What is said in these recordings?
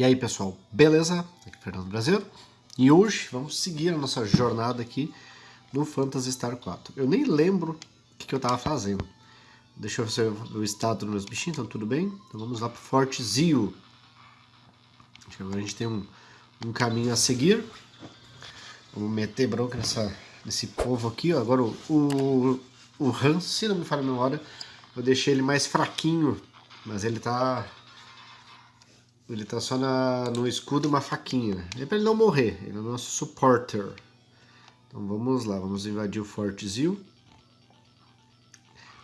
E aí pessoal, beleza? Aqui é Fernando Brasileiro e hoje vamos seguir a nossa jornada aqui no Phantasy Star 4. Eu nem lembro o que, que eu estava fazendo. Deixa eu ver o estado dos meus bichinhos, então tudo bem? Então vamos lá para o Forte Zio. Agora a gente tem um, um caminho a seguir. Vamos meter bronca nessa, nesse povo aqui. Ó. Agora o, o, o Hans, se não me falha a memória, eu deixei ele mais fraquinho, mas ele tá ele tá só na, no escudo uma faquinha. É pra ele não morrer, ele é o nosso supporter. Então vamos lá, vamos invadir o Forte Zil.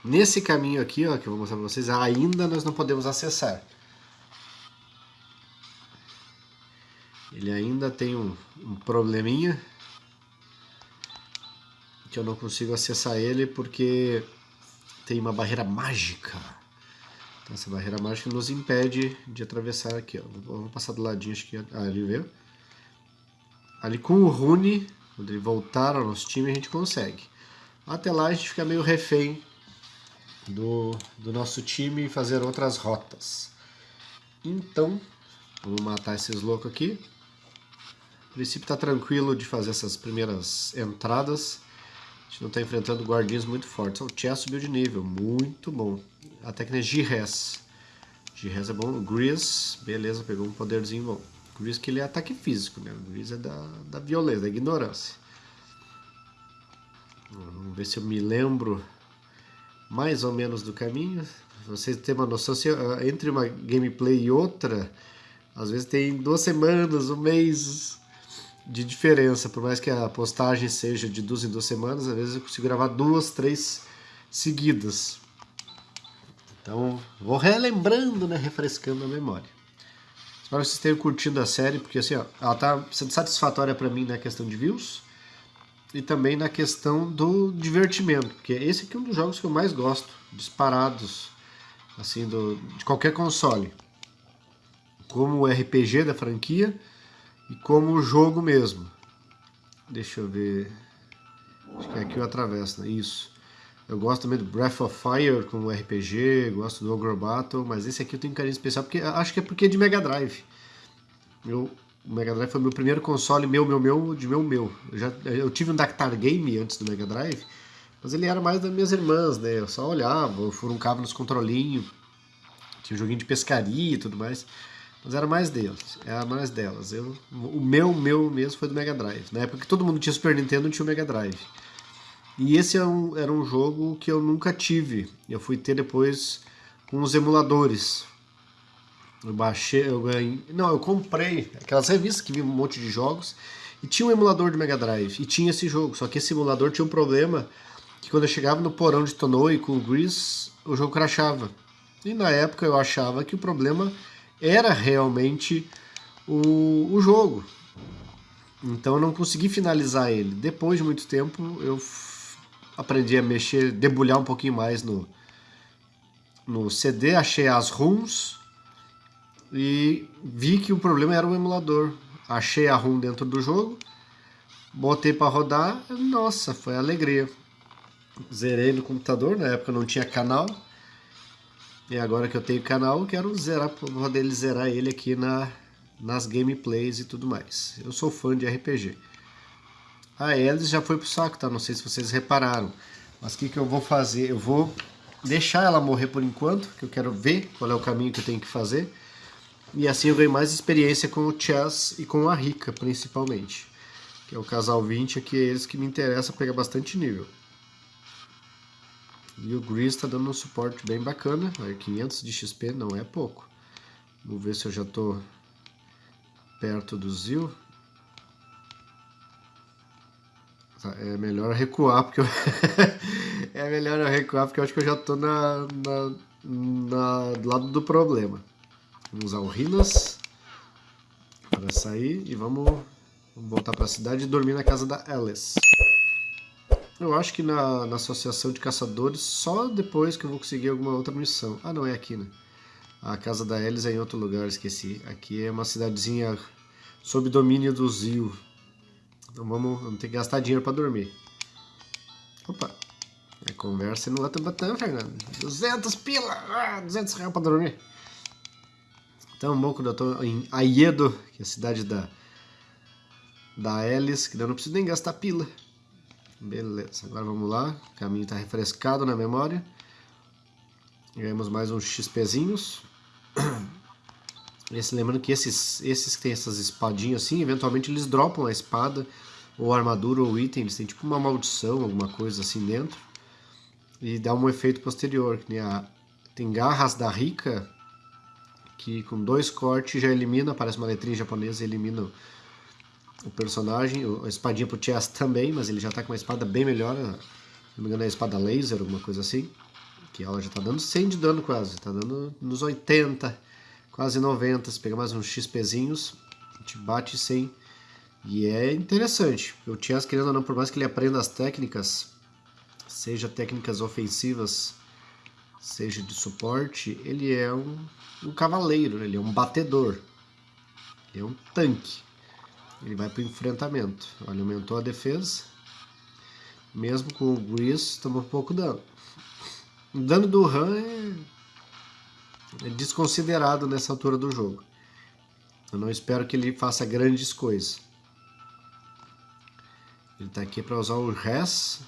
Nesse caminho aqui, ó, que eu vou mostrar pra vocês, ainda nós não podemos acessar. Ele ainda tem um, um probleminha. Que eu não consigo acessar ele porque tem uma barreira mágica. Então, essa barreira mágica nos impede de atravessar aqui. Ó. Vou passar do ladinho, acho que ah, ali veio. Ali com o Rune, quando ele voltar ao nosso time, a gente consegue. Até lá a gente fica meio refém do, do nosso time e fazer outras rotas. Então, vamos matar esses loucos aqui. A princípio está tranquilo de fazer essas primeiras entradas. A gente não está enfrentando guardiões muito fortes. O Chess subiu de nível, muito bom. A técnica é G-Res. G-Res é bom. Grease, beleza, pegou um poderzinho bom. Grease que ele é ataque físico, né? O é da, da violência, da ignorância. Vamos ver se eu me lembro mais ou menos do caminho. Vocês têm uma noção, se, ah, entre uma gameplay e outra, às vezes tem duas semanas, um mês de diferença. Por mais que a postagem seja de duas em duas semanas, às vezes eu consigo gravar duas, três seguidas. Então, vou relembrando, né, refrescando a memória. Espero que vocês tenham curtido a série, porque assim, ó, ela tá sendo satisfatória para mim na questão de views e também na questão do divertimento, porque esse aqui é um dos jogos que eu mais gosto, disparados, assim, do, de qualquer console. Como o RPG da franquia e como o jogo mesmo. Deixa eu ver... Acho que é aqui eu atravesso, né? Isso. Eu gosto também do Breath of Fire como RPG, gosto do Ogre Battle, mas esse aqui eu tenho um carinho especial, porque acho que é porque é de Mega Drive. Meu, o Mega Drive foi meu primeiro console, meu, meu, meu, de meu, meu. Eu, já, eu tive um Dactar Game antes do Mega Drive, mas ele era mais das minhas irmãs, né? Eu só olhava, eu furuncava nos controlinhos, tinha um joguinho de pescaria e tudo mais. Mas era mais delas, era mais delas. Eu, o meu, meu mesmo foi do Mega Drive. Na época que todo mundo tinha Super Nintendo, não tinha o Mega Drive. E esse era um, era um jogo que eu nunca tive. Eu fui ter depois com os emuladores. Eu baixei, eu ganhei. Não, eu comprei aquelas revistas que vinha um monte de jogos. E tinha um emulador de Mega Drive. E tinha esse jogo. Só que esse emulador tinha um problema que quando eu chegava no porão de Tonoe com o Grease, o jogo crashava. E na época eu achava que o problema era realmente o, o jogo. Então eu não consegui finalizar ele. Depois de muito tempo eu aprendi a mexer, debulhar um pouquinho mais no, no CD, achei as ROMs e vi que o problema era o emulador. Achei a ROM dentro do jogo, botei para rodar, nossa, foi alegria. Zerei no computador, na época não tinha canal. E agora que eu tenho canal, quero zerar, poder zerar ele aqui na, nas gameplays e tudo mais. Eu sou fã de RPG. A Alice já foi pro saco, tá? Não sei se vocês repararam. Mas o que, que eu vou fazer? Eu vou deixar ela morrer por enquanto, que eu quero ver qual é o caminho que eu tenho que fazer. E assim eu ganho mais experiência com o Chess e com a Rika, principalmente. Que é o casal 20, aqui é eles que me interessa pegar bastante nível. E o Grease está dando um suporte bem bacana. 500 de XP não é pouco. Vamos ver se eu já estou perto do Zil. Tá, é melhor recuar, porque eu... é melhor eu recuar, porque eu acho que eu já tô na, na, na, do lado do problema. Vamos usar o Rinas para sair e vamos, vamos voltar para a cidade e dormir na casa da Alice. Eu acho que na, na associação de caçadores, só depois que eu vou conseguir alguma outra missão. Ah, não, é aqui, né? A casa da Alice é em outro lugar, esqueci. Aqui é uma cidadezinha sob domínio do Zio. Então vamos, vamos ter que gastar dinheiro para dormir. Opa, a conversa não é tão batão, Fernando. 200 pila, ah, 200 reais para dormir. Então, Moco eu tô em Aiedo, que é a cidade da, da Alice, que eu não preciso nem gastar pila. Beleza, agora vamos lá. O caminho está refrescado na memória. Ganhamos mais uns XPzinhos. Esse, lembrando que esses, esses que tem essas espadinhas assim, eventualmente eles dropam a espada, ou armadura, ou item. Eles têm tipo uma maldição, alguma coisa assim dentro. E dá um efeito posterior. Que a, tem garras da rica, que com dois cortes já elimina, parece uma letrinha japonesa, elimina o, personagem. A espadinha pro Chess também, mas ele já tá com uma espada bem melhor. Se não me engano é a espada laser, alguma coisa assim. Que ela já tá dando 100 de dano quase, tá dando nos 80, quase 90. Se pegar mais uns XPzinhos, a gente bate 100. E é interessante, o Chess, querendo ou não, por mais que ele aprenda as técnicas, seja técnicas ofensivas, seja de suporte, ele é um, um cavaleiro, ele é um batedor, ele é um tanque. Ele vai para o enfrentamento. Olha, aumentou a defesa. Mesmo com o Grease, tomou pouco dano. O dano do Han é, é desconsiderado nessa altura do jogo. Eu não espero que ele faça grandes coisas. Ele está aqui para usar o Res,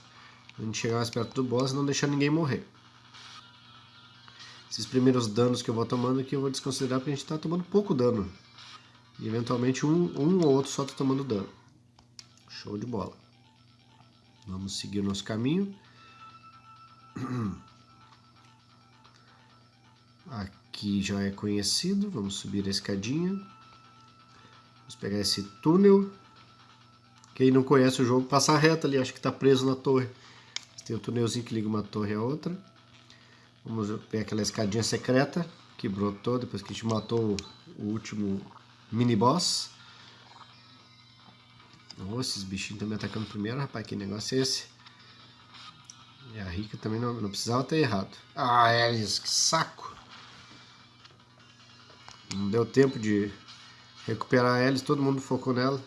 a gente chegar mais perto do boss e não deixar ninguém morrer. Esses primeiros danos que eu vou tomando aqui eu vou desconsiderar porque a gente está tomando pouco dano. E eventualmente um, um ou outro só está tomando dano. Show de bola. Vamos seguir nosso caminho. Aqui já é conhecido. Vamos subir a escadinha. Vamos pegar esse túnel. Quem não conhece o jogo, passa reto ali. Acho que está preso na torre. Tem o um túnelzinho que liga uma torre a outra. Vamos ver aquela escadinha secreta que brotou depois que a gente matou o último mini boss. Oh, esses bichinhos estão me atacando primeiro, rapaz. Que negócio é esse? E a Rica também não, não precisava ter errado. Ah, Alice, que saco! Não deu tempo de recuperar a Alice, todo mundo focou nela.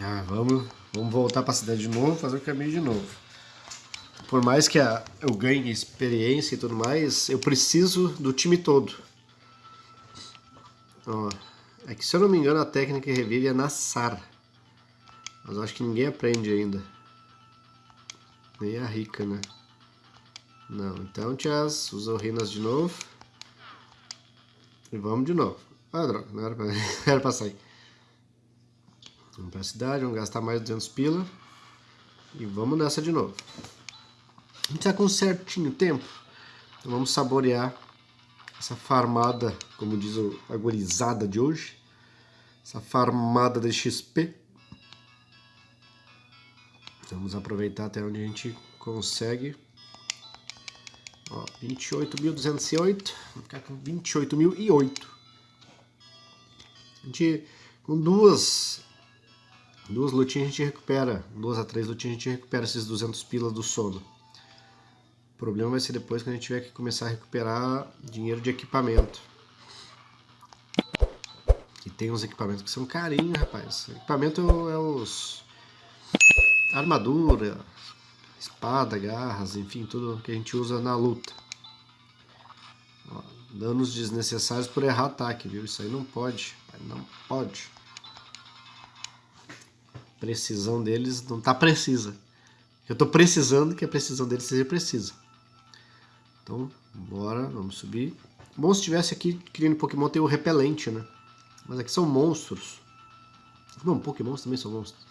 Ah, vamos, vamos voltar para a cidade de novo, fazer o caminho de novo. Por mais que a, eu ganhe experiência e tudo mais, eu preciso do time todo. Ó, é que se eu não me engano a técnica que revive é na SAR. Mas eu acho que ninguém aprende ainda. Nem a rica, né? Não, então Tias, usou Rinas de novo. E vamos de novo. Ah, droga, não era pra, não era pra sair. Vamos pra cidade, vamos gastar mais 200 pila. E vamos nessa de novo. A gente tá com certinho tempo. Então vamos saborear essa farmada, como diz a gurizada de hoje. Essa farmada de XP. Vamos aproveitar até onde a gente consegue. Ó, 28.208. Vou ficar com 28.008. A gente, com duas Duas lutinhas a gente recupera, duas a três lutinhas a gente recupera esses 200 pilas do sono. O problema vai ser depois quando a gente tiver que começar a recuperar dinheiro de equipamento. E tem uns equipamentos que são carinhos, rapaz. equipamento é os... Armadura, espada, garras, enfim, tudo que a gente usa na luta. Ó, danos desnecessários por errar ataque, viu? Isso aí não pode, não pode precisão deles não está precisa. Eu estou precisando que a precisão deles seja precisa. Então, bora, vamos subir. Bom se tivesse aqui, criando Pokémon, tem o repelente, né? Mas aqui são monstros. Não, Pokémons também são monstros.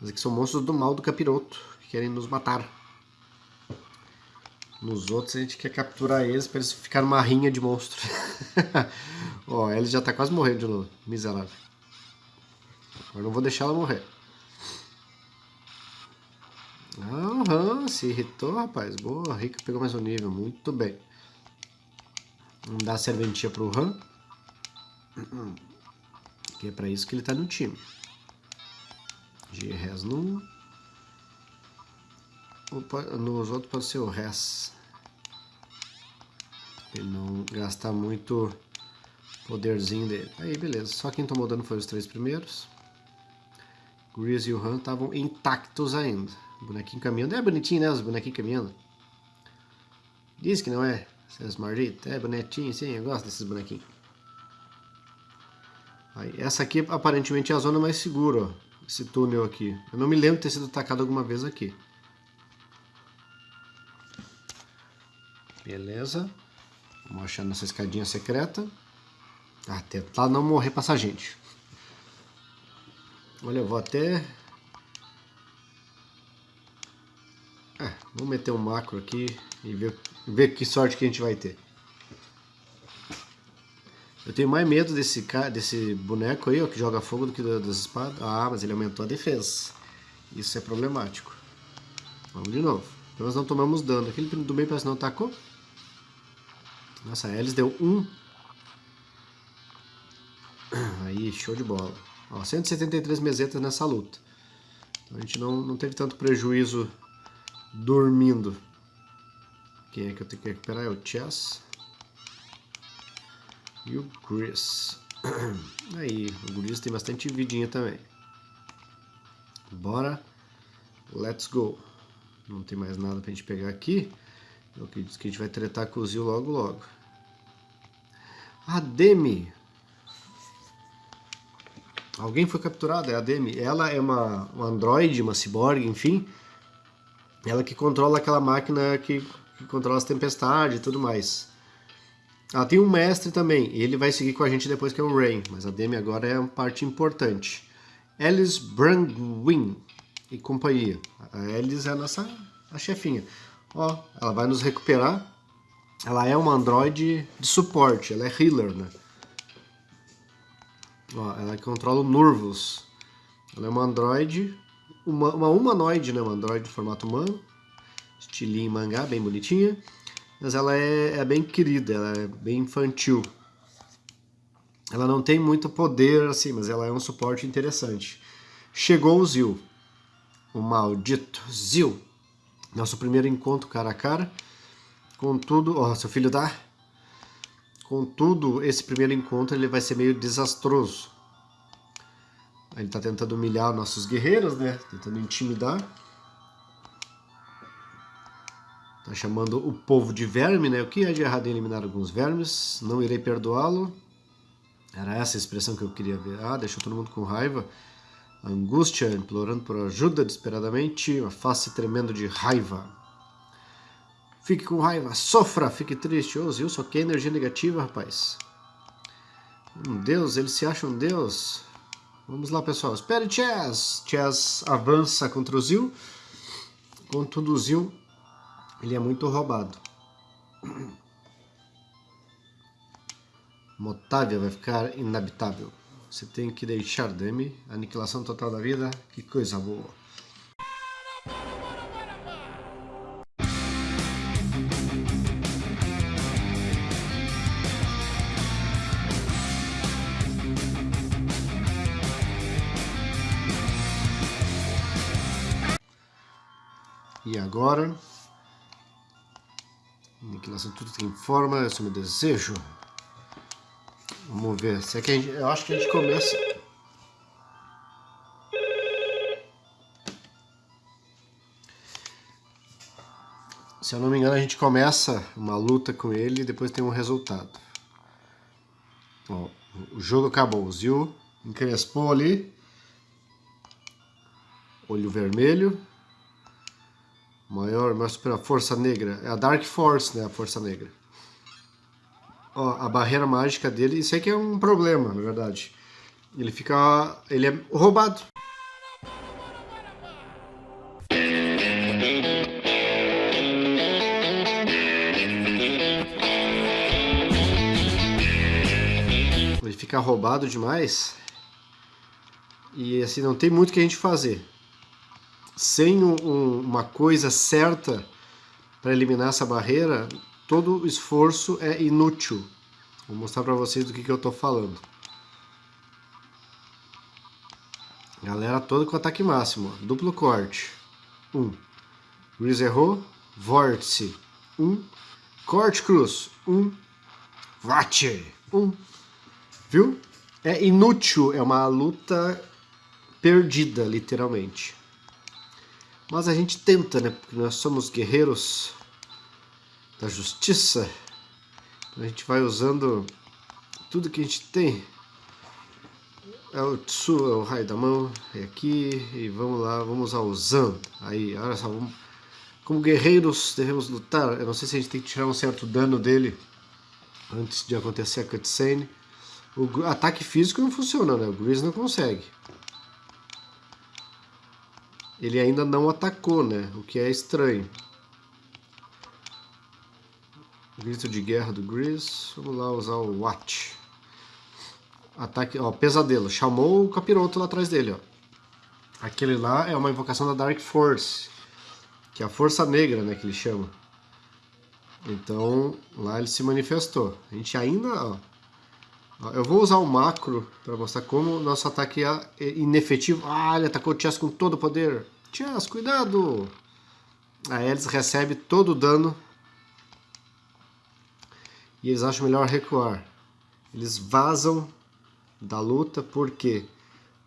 Mas aqui são monstros do mal do capiroto, que querem nos matar. Nos outros a gente quer capturar eles para eles ficarem numa rinha de monstros. Ó, ele já tá quase morrendo de novo, miserável. Agora não vou deixar ela morrer. Aham, se irritou, rapaz. Boa, Rica pegou mais um nível. Muito bem. Vamos dar a serventia pro Han. Que é pra isso que ele tá no time. G-Res no... Nos outros pode ser o Res. Ele não gastar muito poderzinho dele. Aí, beleza. Só quem tomou dano foi os três primeiros. Grease e o Han estavam intactos ainda. Bonequinho caminhando. É bonitinho, né? Os bonequinhos caminhando. Diz que não é, seus malditos. É bonitinho, sim, eu gosto desses bonequinhos. Aí, essa aqui aparentemente é a zona mais segura, ó, esse túnel aqui. Eu não me lembro de ter sido atacado alguma vez aqui. Beleza. Vamos achar nossa escadinha secreta. Ah, tentar não morrer passar gente. Olha, eu vou até... É, vamos meter um macro aqui e ver, ver que sorte que a gente vai ter. Eu tenho mais medo desse, desse boneco aí, ó, que joga fogo do que das espadas. Ah, mas ele aumentou a defesa. Isso é problemático. Vamos de novo. Então nós não tomamos dano. Aquele do meio parece que não atacou. Nossa, a Alice deu um. Aí, show de bola. Ó, 173 mesetas nessa luta. Então a gente não, não teve tanto prejuízo dormindo. Quem é que eu tenho que recuperar? É o Chess. E o Chris. Aí, o Chris tem bastante vidinha também. Bora. Let's go. Não tem mais nada pra gente pegar aqui. Eu acredito que a gente vai tretar com o Zil logo logo. A Demi. Alguém foi capturado, é a Demi. Ela é uma, uma androide, uma cyborg, enfim. Ela que controla aquela máquina que, que controla as tempestades e tudo mais. Ela tem um mestre também, ele vai seguir com a gente depois que é o Rain, mas a Demi agora é uma parte importante. Alice Brandwin e companhia. A Alice é a nossa a chefinha. Ó, ela vai nos recuperar. Ela é uma androide de suporte, ela é healer, né? Ó, ela controla o Nervous. Ela é uma androide, uma, uma humanoide, né? Uma androide de formato humano. Estilinho mangá, bem bonitinha. Mas ela é, é bem querida, ela é bem infantil. Ela não tem muito poder, assim, mas ela é um suporte interessante. Chegou o Zil. O maldito Zil. Nosso primeiro encontro cara a cara. Contudo, ó, seu filho dá. Contudo, esse primeiro encontro ele vai ser meio desastroso. Ele está tentando humilhar nossos guerreiros, né? Tentando intimidar. Tá chamando o povo de verme, né? O que é de errado em eliminar alguns vermes? Não irei perdoá-lo. Era essa a expressão que eu queria ver. Ah, deixou todo mundo com raiva angústia, implorando por ajuda desesperadamente, uma face tremendo de raiva. Fique com raiva, sofra, fique triste. Ô, Zil só quer energia negativa, rapaz. Um deus, ele se acha um deus. Vamos lá, pessoal. Espere, Chess. Chess avança contra o Zil. Contudo, o Zil, ele é muito roubado. Motávia vai ficar inabitável. Você tem que deixar Demi. Aniquilação total da vida. Que coisa boa. Agora, aniquilação tudo tem forma, esse é o meu desejo. Vamos ver. Se é que gente, eu acho que a gente começa... Se eu não me engano, a gente começa uma luta com ele e depois tem um resultado. O jogo acabou. Zil encrespou ali. Olho vermelho. Maior, maior super força negra. É a Dark Force, né? A força negra. Ó, a barreira mágica dele, isso que é um problema, na verdade. Ele fica... ele é roubado. Ele fica roubado demais. E assim, não tem muito que a gente fazer. Sem um, uma coisa certa para eliminar essa barreira, todo esforço é inútil. Vou mostrar para vocês do que, que eu estou falando. Galera toda com ataque máximo. Duplo corte. 1. Um. Gris errou. Vórtice. 1. Um. Corte cruz. 1. Um. Vache. 1. Um. Viu? É inútil. É uma luta perdida, literalmente. Mas a gente tenta, né? Porque nós somos guerreiros da justiça. A gente vai usando tudo que a gente tem. É o Tsu, é o raio da mão, é aqui, e vamos lá, vamos usar o Zan. Aí, olha só, vamos, como guerreiros devemos lutar. Eu não sei se a gente tem que tirar um certo dano dele antes de acontecer a cutscene. O ataque físico não funciona, né? O Grizz não consegue. Ele ainda não atacou, né? O que é estranho. Grito de guerra do Grizz. Vamos lá usar o Watch. Ataque, ó, pesadelo. Chamou o capiroto lá atrás dele, ó. Aquele lá é uma invocação da Dark Force. Que é a força negra, né, que ele chama. Então, lá ele se manifestou. A gente ainda, ó, eu vou usar o macro para mostrar como nosso ataque é inefetivo. Ah, ele atacou o Chess com todo o poder. Chess, cuidado! Aí eles recebem todo o dano. E eles acham melhor recuar. Eles vazam da luta, por quê?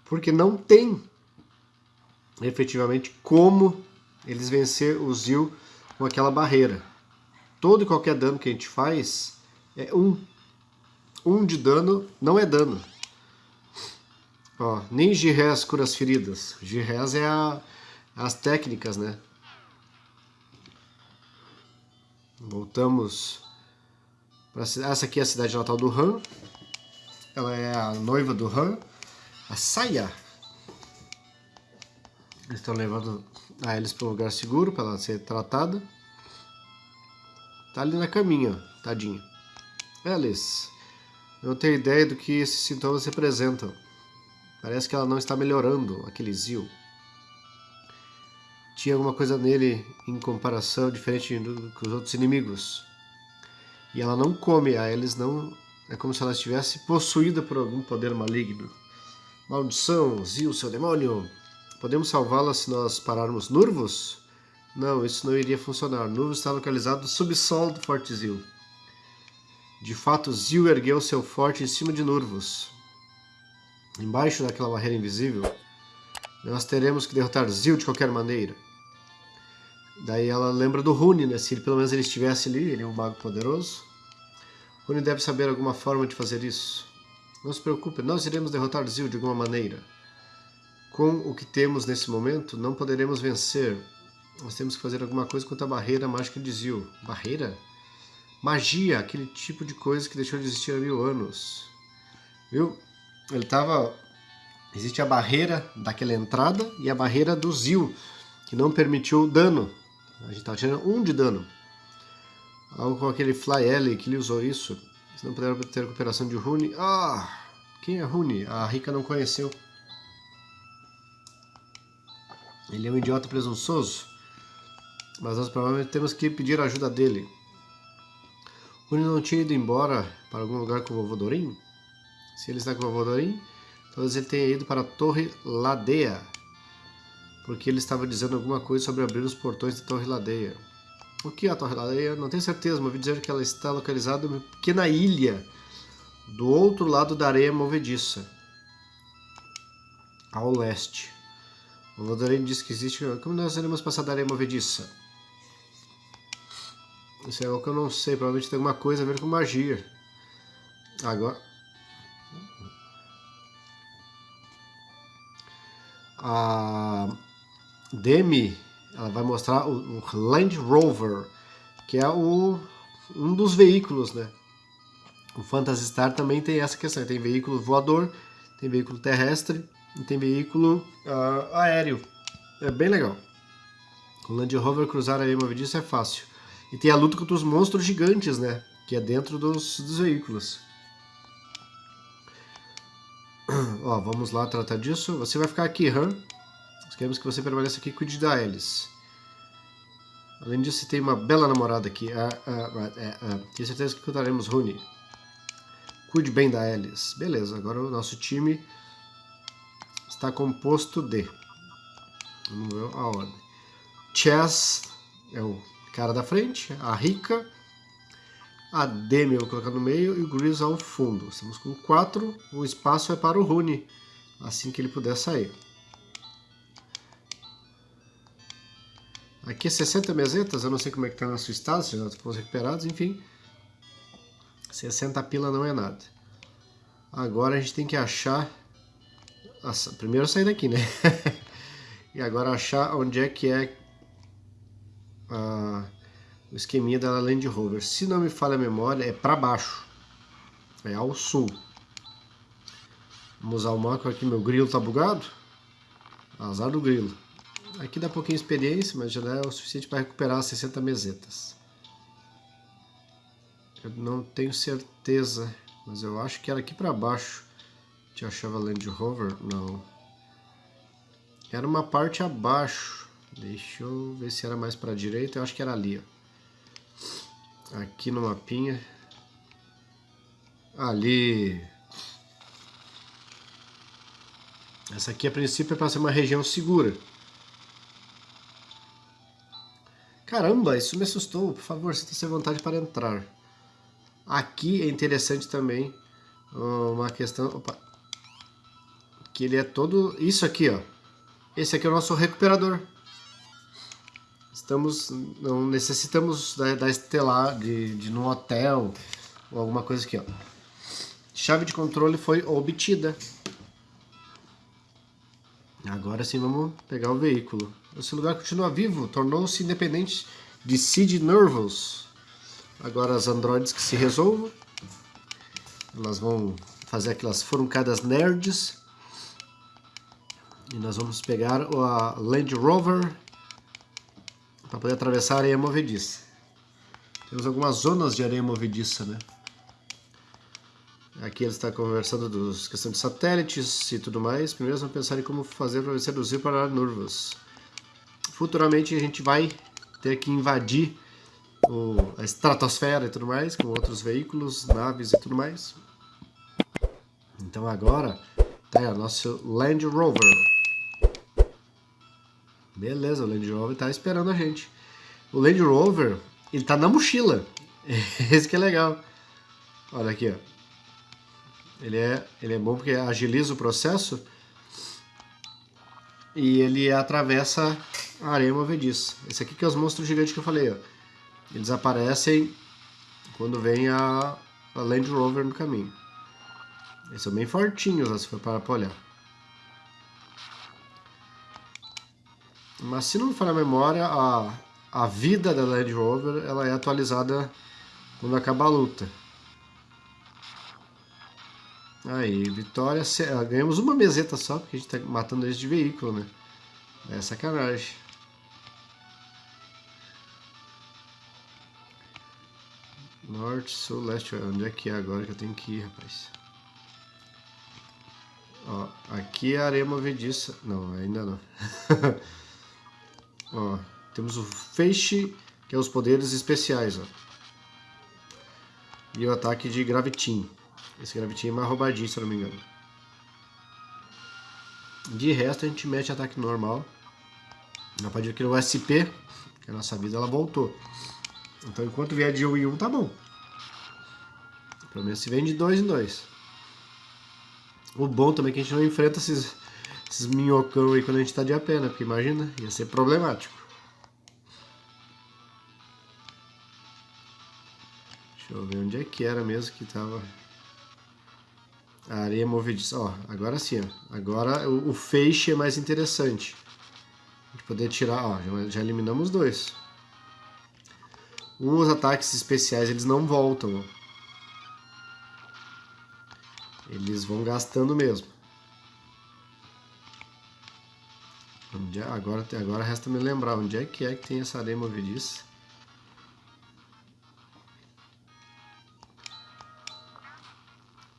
Porque não tem efetivamente como eles vencer o Zil com aquela barreira. Todo e qualquer dano que a gente faz é um um de dano não é dano. Ó, nem G-Res cura as feridas. G-Res é a, as técnicas, né? Voltamos para essa aqui é a cidade natal do Han. Ela é a noiva do Han, a Saya. Eles estão levando a eles para um lugar seguro para ela ser tratada. Tá ali na caminha, tadinha. Alice. Eu não tenho ideia do que esses sintomas representam. Parece que ela não está melhorando, aquele Zil. Tinha alguma coisa nele em comparação diferente do os outros inimigos. E ela não come, a eles não... É como se ela estivesse possuída por algum poder maligno. Maldição, Zil, seu demônio! Podemos salvá-la se nós pararmos Nurvos? Não, isso não iria funcionar. Nurvos está localizado no subsolo do Forte Zil. De fato, Zil ergueu seu forte em cima de Nurvos. Embaixo daquela barreira invisível, nós teremos que derrotar Zil de qualquer maneira. Daí ela lembra do Rune, né? Se ele, pelo menos ele estivesse ali, ele é um mago poderoso. Rune deve saber alguma forma de fazer isso. Não se preocupe, nós iremos derrotar Zil de alguma maneira. Com o que temos nesse momento, não poderemos vencer. Nós temos que fazer alguma coisa contra a barreira mágica de Zil. Barreira? Magia, aquele tipo de coisa que deixou de existir há mil anos. Viu? Ele tava... Existe a barreira daquela entrada e a barreira do Zil, que não permitiu o dano. A gente estava tirando um de dano. Algo com aquele Fly Alley que ele usou isso. Eles não puderam ter recuperação de Rune. Ah! Quem é Rune? A Rika não conheceu. Ele é um idiota presunçoso. Mas nós provavelmente temos que pedir a ajuda dele. Rune não tinha ido embora para algum lugar com o vovô Dorim? Se ele está com o vovô Dorim, talvez ele tenha ido para a Torre Ladeia. Porque ele estava dizendo alguma coisa sobre abrir os portões da Torre Ladeia. O que é a Torre Ladeia? Não tenho certeza, mas ouvi dizer que ela está localizada em uma pequena ilha do outro lado da areia movediça, ao leste. O Dorim disse que existe... Como nós iremos passar da areia movediça? Isso é algo que eu não sei, provavelmente tem alguma coisa a ver com magia. Agora... A Demi, ela vai mostrar o, Land Rover, que é o, um dos veículos, né? O Phantasy Star também tem essa questão, tem veículo voador, tem veículo terrestre e tem veículo uh, aéreo. É bem legal. O Land Rover cruzar a areia movediça é fácil. E tem a luta contra os monstros gigantes, né? Que é dentro dos, dos veículos. Ó, vamos lá tratar disso. Você vai ficar aqui, Han. Nós queremos que você permaneça aqui e cuide da Alice. Além disso, tem uma bela namorada aqui. Ah, ah, ah, é, ah, tenho certeza que cuidaremos Rune. Cuide bem da Alice. Beleza, agora o nosso time está composto de... Vamos ver a ordem. Chess é o cara da frente, a Rica, a Demi eu vou colocar no meio e o Grizz ao fundo. Estamos com 4, o espaço é para o Rune, assim que ele puder sair. Aqui é 60 mesetas, eu não sei como é que tá na sua estado, se já foram recuperados, enfim. 60 pila não é nada. Agora a gente tem que achar... Nossa, primeiro sair daqui, né? e agora achar onde é que é a, o esqueminha da Land Rover. Se não me falha a memória, é para baixo. É ao sul. Vamos usar o macro aqui, meu grilo tá bugado. Azar do grilo. Aqui dá pouquinho experiência, mas já é o suficiente para recuperar as 60 mesetas. Eu não tenho certeza, mas eu acho que era aqui para baixo. Te achava Land Rover? Não. Era uma parte abaixo. Deixa eu ver se era mais para a direita. Eu acho que era ali. Ó. Aqui no mapinha. Ali. Essa aqui a princípio é para ser uma região segura. Caramba, isso me assustou. Por favor, sinta-se à vontade para entrar. Aqui é interessante também uma questão... Opa, que ele é todo... Isso aqui, ó. Esse aqui é o nosso recuperador. Estamos... Não necessitamos da, da estelar, de, de no hotel ou alguma coisa aqui, ó. Chave de controle foi obtida. Agora sim vamos pegar o veículo. Esse lugar continua vivo, tornou-se independente de Sid Nervous. Agora as androides que se resolvam. Elas vão fazer aquelas foruncadas nerds. E nós vamos pegar a Land Rover para poder atravessar a areia movediça. Temos algumas zonas de areia movediça, né? Aqui ele está conversando dos questão de satélites e tudo mais. Primeiro vamos pensar em como fazer para seduzir para Nervous. Futuramente a gente vai ter que invadir o, a estratosfera e tudo mais, com outros veículos, naves e tudo mais. Então agora tá aí nosso Land Rover. Beleza, o Land Rover está esperando a gente. O Land Rover, ele tá na mochila. Esse que é legal. Olha aqui, ó. Ele é, ele é bom porque agiliza o processo e ele atravessa a areia movediça. Esse aqui que é os monstros gigantes que eu falei, ó. Eles aparecem quando vem a, a Land Rover no caminho. Eles são bem fortinhos, se for para olhar. Mas se não me falha a memória, a, a vida da Land Rover ela é atualizada quando acaba a luta. Aí, vitória. Ah, ganhamos uma meseta só, porque a gente tá matando eles de veículo, né? É sacanagem. Norte, sul, leste. Onde é que é agora que eu tenho que ir, rapaz? Ó, aqui é a areia movediça. Não, ainda não. ó, temos o feixe, que é os poderes especiais, ó. E o ataque de gravitinho. Esse gravitinho é mais roubadinho, se eu não me engano. De resto, a gente mete ataque normal. Na partir aqui no SP, que a nossa vida ela voltou. Então, enquanto vier de 1 em 1, tá bom. Pelo menos se vem de 2 em 2. O bom também é que a gente não enfrenta esses, esses minhocão aí quando a gente tá de a né? Porque imagina, ia ser problemático. Deixa eu ver onde é que era mesmo que tava... A areia movediça, ó, agora sim, ó. Agora o, o, feixe é mais interessante. A gente poder tirar, ó, já, já eliminamos dois. Os ataques especiais, eles não voltam. Eles vão gastando mesmo. É, agora, agora resta me lembrar onde é que é que tem essa areia movediça.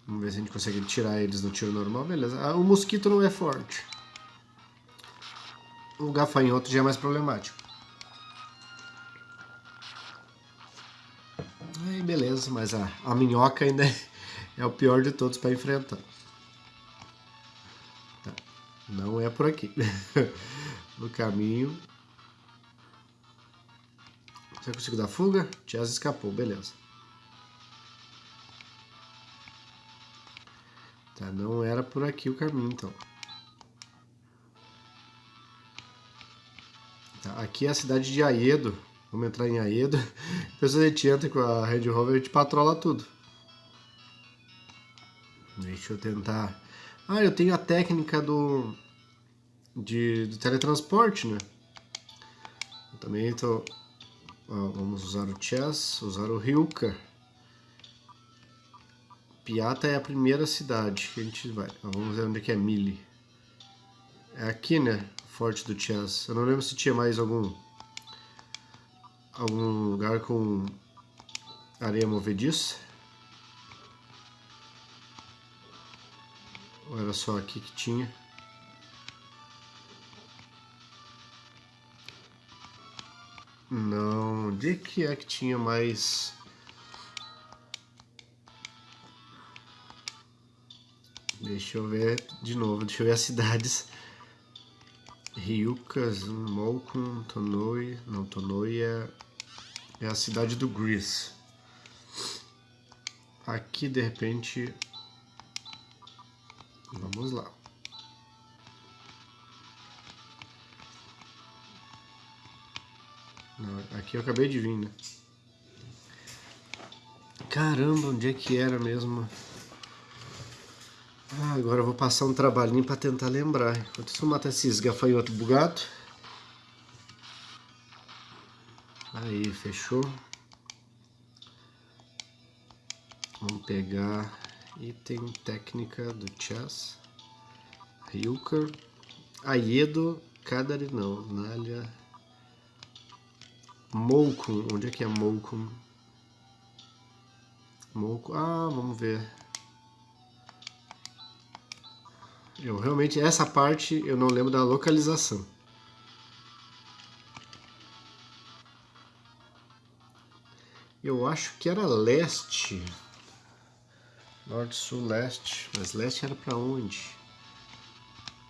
Vamos ver se a gente consegue tirar eles no tiro normal. Beleza. Ah, o mosquito não é forte. O gafanhoto já é mais problemático. Beleza, mas a, a minhoca ainda é, é o pior de todos para enfrentar. Tá. Não é por aqui. no caminho. Você conseguiu dar fuga? Tias escapou, beleza. Tá, não era por aqui o caminho, então. Tá, aqui é a cidade de Aedo. Vamos entrar em Aedo. Depois a gente entra com a Red Rover e a gente patrola tudo. Deixa eu tentar... Ah, eu tenho a técnica do... De, do teletransporte, né? Eu também estou... vamos usar o Chess, usar o Ryuka. Piata é a primeira cidade que a gente vai. Vamos ver onde é que é Mili. É aqui, né? Forte do Chess. Eu não lembro se tinha mais algum algum lugar com areia movediça. Ou era só aqui que tinha? Não, onde que é que tinha mais Deixa eu ver de novo, deixa eu ver as cidades. Ryukas, Molkun, Tonoi. Não, Tonoi é, é a cidade do Greece. Aqui de repente. Vamos lá. Não, aqui eu acabei de vir, né? Caramba, onde é que era mesmo? Ah, agora eu vou passar um trabalhinho para tentar lembrar. Enquanto isso eu matar esses gafanhotos bugados. Aí, fechou. Vamos pegar item técnica do chess. Ryuka. Aiedo. Kadari não. Nalha. Moukun. Onde é que é Moukun? Moukun. Ah, vamos ver. Eu realmente, essa parte eu não lembro da localização. Eu acho que era leste. Norte, sul, leste. Mas leste era pra onde?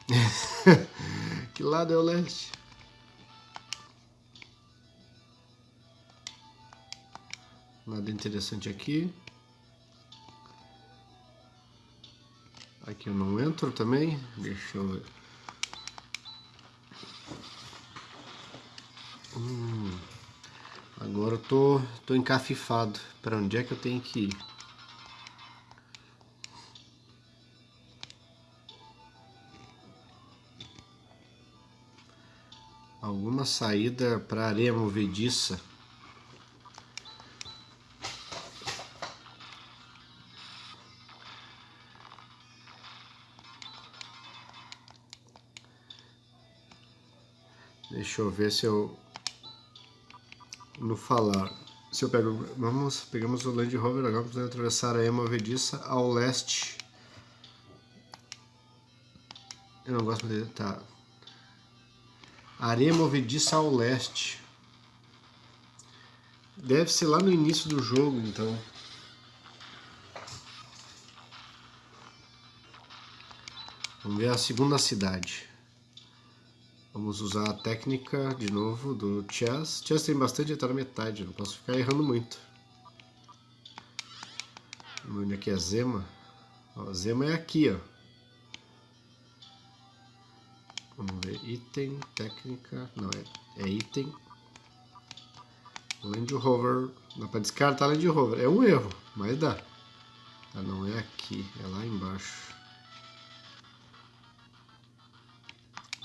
que lado é o leste? Nada interessante aqui. Aqui eu não entro também. Deixa eu ver. Hum, agora eu tô, tô encafifado. Para onde é que eu tenho que ir? Alguma saída para areia movediça? Deixa eu ver se eu no falar. Se eu pego, vamos, pegamos o Land Rover agora vamos atravessar a Ema Movediça ao leste. Eu não gosto de tá. Areia movediça ao leste. Deve ser lá no início do jogo, então. Vamos ver a segunda cidade. Vamos usar a técnica, de novo, do chess. Chess tem bastante, está na metade, não posso ficar errando muito. Onde aqui é Zema? Ó, Zema é aqui, ó. Vamos ver, item, técnica, não, é, é item. Land Rover, dá para descartar Land Rover, é um erro, mas dá. Ah, não é aqui, é lá embaixo.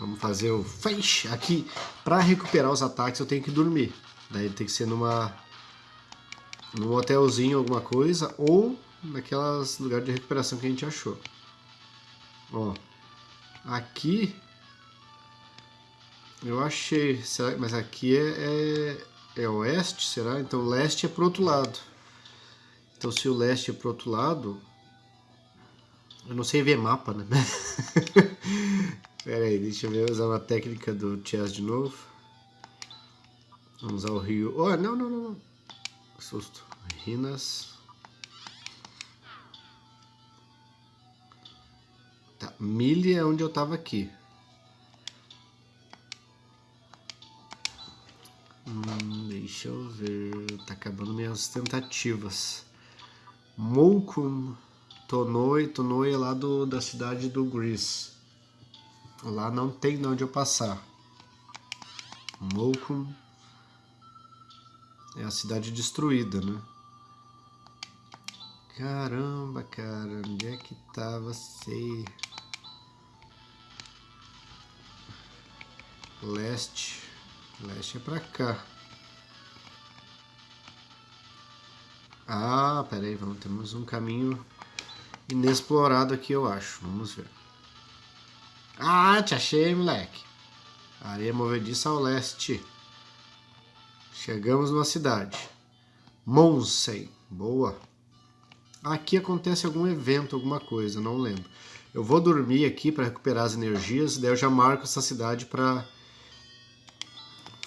Vamos fazer o feixe. Aqui, para recuperar os ataques, eu tenho que dormir. Daí tem que ser numa num hotelzinho, alguma coisa, ou naquelas lugares de recuperação que a gente achou. Ó, aqui eu achei, será, mas aqui é, é, é oeste, será? Então leste é pro outro lado. Então se o leste é pro outro lado, eu não sei ver mapa, né? Pera aí, deixa eu ver, usar uma técnica do chess de novo. Vamos usar o rio. Oh, não, não, não, não. Susto. Rinas. Tá, milha é onde eu tava aqui. Hum, deixa eu ver. Tá acabando minhas tentativas. Moukun Tonoi. Tonoi é lá do, da cidade do Greece. Lá não tem de onde eu passar. Mokum é a cidade destruída, né? Caramba, cara, onde é que tá você? Leste. Leste é pra cá. Ah, peraí, vamos, temos um caminho inexplorado aqui, eu acho. Vamos ver. Ah, te achei, moleque. Areia movediça ao leste. Chegamos numa cidade. Monsen. Boa. Aqui acontece algum evento, alguma coisa, não lembro. Eu vou dormir aqui para recuperar as energias, daí eu já marco essa cidade para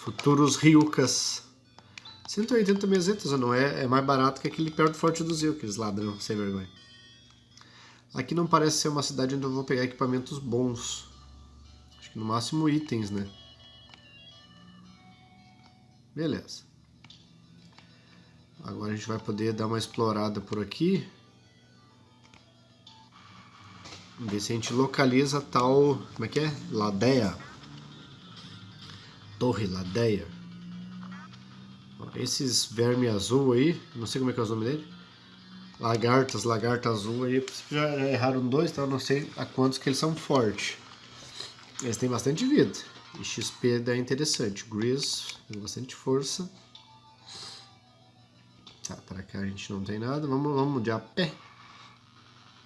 futuros Ryukas. 180 mesetas, não é? É mais barato que aquele perto do Forte do Zil, aqueles ladrão sem vergonha. Aqui não parece ser uma cidade onde eu vou pegar equipamentos bons. Acho que no máximo itens, né? Beleza. Agora a gente vai poder dar uma explorada por aqui. Ver se a gente localiza tal... Como é que é? Ladeia. Torre Ladeia. Esses verme azul aí, não sei como é que é o nome dele. Lagartas, lagarta azul aí, já erraram dois, então eu não sei a quantos que eles são fortes. Eles têm bastante vida. E XP é interessante. Grizz tem bastante força. Tá, para cá a gente não tem nada. Vamos, vamos de a pé.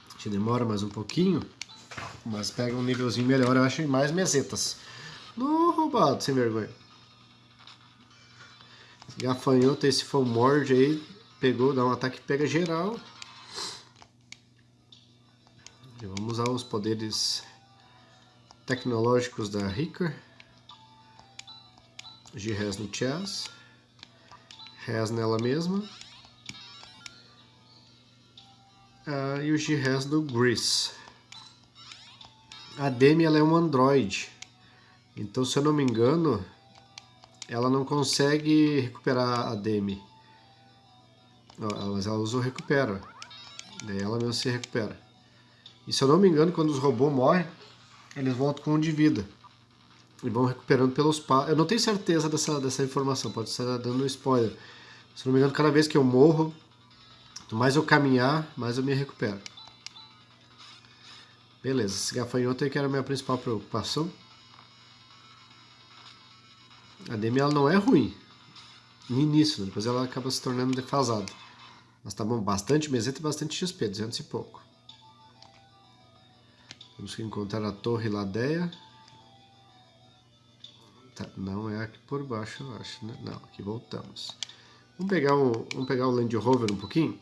A gente demora mais um pouquinho. Mas pega um nívelzinho melhor, eu acho, e mais mesetas. No roubado, sem vergonha. Gafanhoto, esse morde aí, pegou, dá um ataque pega geral. E vamos usar os poderes tecnológicos da Ricker. G-Res no Chess. Res nela mesma. Ah, e o G-Res do Grease. A Demi ela é um Android. Então, se eu não me engano, ela não consegue recuperar a Demi. Mas ela usa o recupera. Daí ela mesmo se recupera. E se eu não me engano, quando os robôs morrem, eles voltam com um de vida. E vão recuperando pelos passos. Eu não tenho certeza dessa, dessa informação, pode estar dando um spoiler. Se não me engano, cada vez que eu morro, quanto mais eu caminhar, mais eu me recupero. Beleza, esse gafanhoto aí que era a minha principal preocupação. A Demi ela não é ruim no início, né? depois ela acaba se tornando defasada. Tá bom, bastante meseta e bastante XP, 200 e pouco. Temos que encontrar a Torre Ladeia. Tá, não é aqui por baixo, eu acho, né? Não, aqui voltamos. Vamos pegar, um, vamos pegar o Land Rover um pouquinho.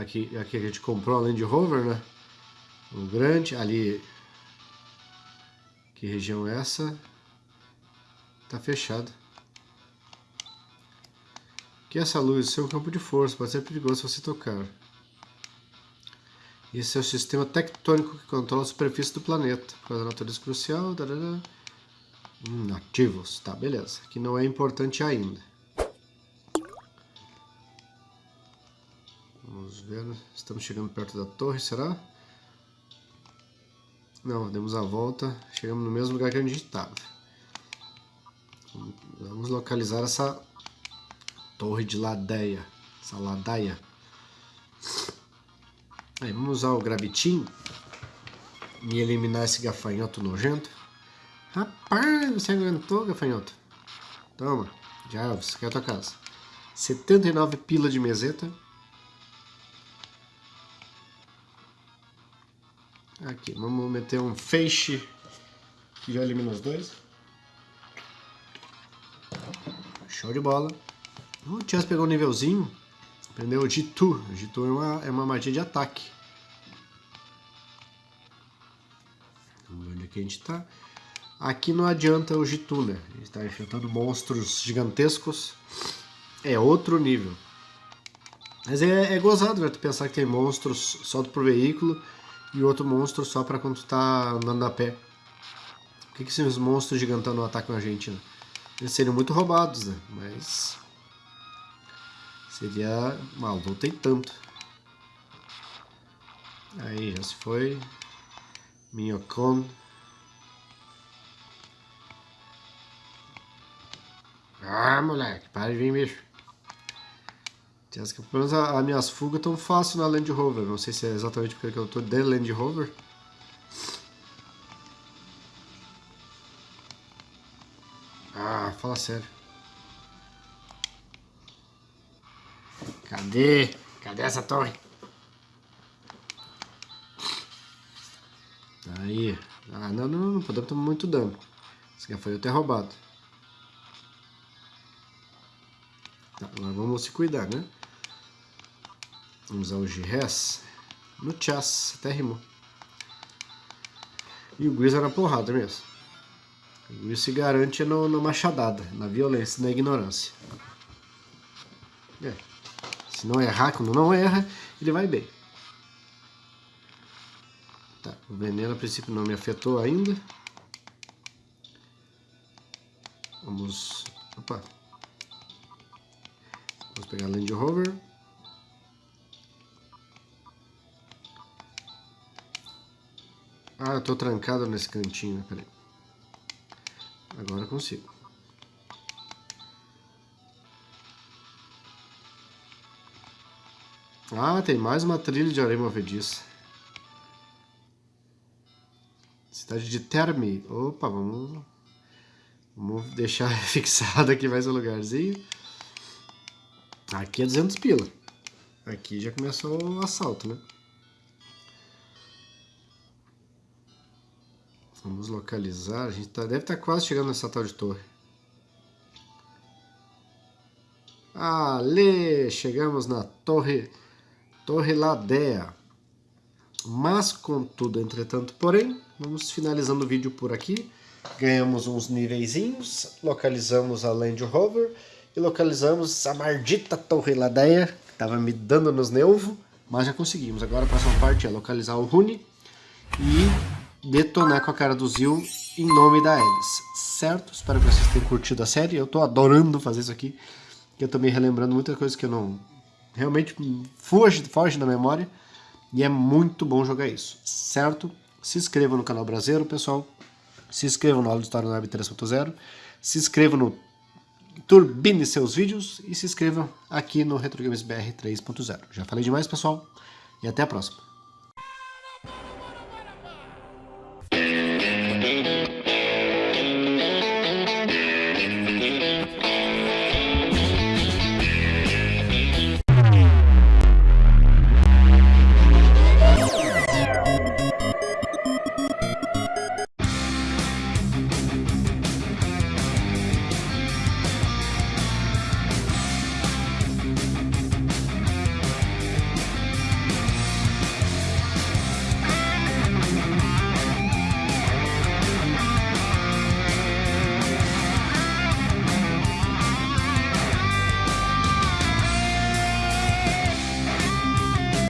Aqui, aqui a gente comprou a Land Rover, né? Um grande, ali... Que região é essa? Tá fechado. Que essa luz? É um campo de força, pode ser perigoso se você tocar. Esse é o sistema tectônico que controla a superfície do planeta. Por causa da natureza crucial. Hum, ativos. Tá, beleza. Que não é importante ainda. Vamos ver. Estamos chegando perto da torre, será? Não, demos a volta. Chegamos no mesmo lugar que a gente estava. Vamos localizar essa torre de ladeia. Essa ladaia. Aí, vamos usar o gravitinho e eliminar esse gafanhoto nojento. Rapaz, você aguentou, gafanhoto? Toma, Jarvis, quer a tua casa. 79 pila de meseta. Aqui, vamos meter um feixe que já elimina os dois. Show de bola. O Chance pegou um nívelzinho. Aprendeu o Jitu. O Jitu é uma, é uma magia de ataque. Vamos ver onde é que a gente está. Aqui não adianta o Jitu, né? Gente está enfrentando monstros gigantescos. É outro nível. Mas é, é gozado, né? Tu pensar que tem monstros só pro veículo e outro monstro só para quando tu tá andando a pé. Por que, que esses monstros gigantão não atacam a gente, né? Eles seriam muito roubados, né? Mas Seria... Mal, voltei tanto. Aí, já se foi. Minhocon. Ah, moleque, para de vir, bicho. Pelo menos as minhas fugas tão fáceis na Land Rover. Não sei se é exatamente porque eu tô de Land Rover. Ah, fala sério. Cadê? Cadê essa torre? Aí. Ah, não, não, não podemos tomar muito dano. Esse gafanhoto é roubado. Tá, agora vamos se cuidar, né? Vamos usar o G-Res no chas, até rimou. E o Gris na porrada mesmo. O Gris se garante na machadada, na violência, na ignorância. É. Se não errar, quando não erra, ele vai bem. Tá, o veneno a princípio não me afetou ainda. Vamos... Opa! Vamos pegar a Land Rover. Ah, eu tô trancado nesse cantinho, peraí. Agora consigo. Ah, tem mais uma trilha de areia movediça. Cidade de Termi. Opa, vamos... Vamos deixar fixado aqui mais um lugarzinho. Aqui é 200 pila. Aqui já começou o assalto, né? Vamos localizar. A gente tá, deve estar tá quase chegando nessa tal de torre. Ale! Chegamos na torre, torre Ladea. Mas, contudo, entretanto, porém, vamos finalizando o vídeo por aqui. Ganhamos uns niveizinhos, localizamos a Land Rover e localizamos a maldita Torre Ladeia, que estava me dando nos nervos, mas já conseguimos. Agora a próxima parte é localizar o Rune e detonar com a cara do Zil em nome da Alice, certo? Espero que vocês tenham curtido a série, eu estou adorando fazer isso aqui, que eu estou me relembrando muitas coisas que eu não... realmente foge, foge da memória, e é muito bom jogar isso, certo? Se inscrevam no canal Brasileiro, pessoal, se inscrevam no História Web 3.0, se inscrevam no turbine seus vídeos e se inscrevam aqui no RetroGamesBR 3.0. Já falei demais, pessoal, e até a próxima.